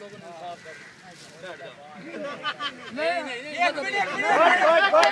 logo no sábado. Merda. Vai, vai, vai.